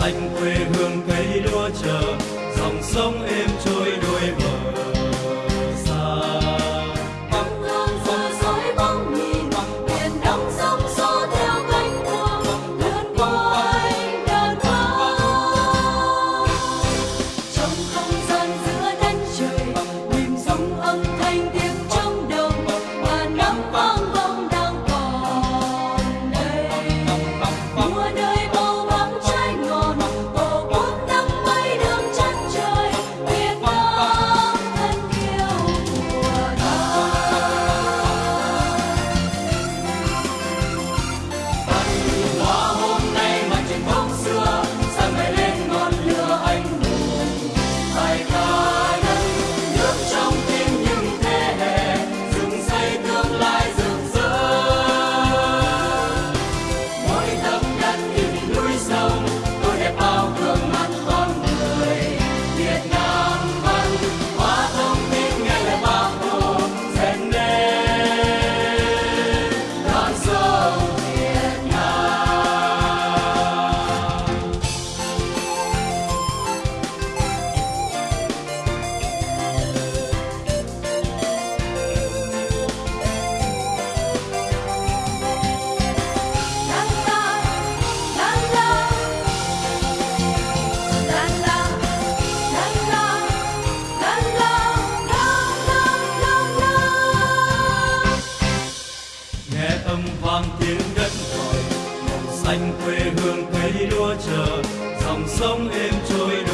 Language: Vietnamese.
xanh quê hương cấy đua chờ. Dòng sông êm trôi đôi bờ. vang tiếng đất gọi màu xanh quê hương cấy lúa chờ, dòng sông êm trôi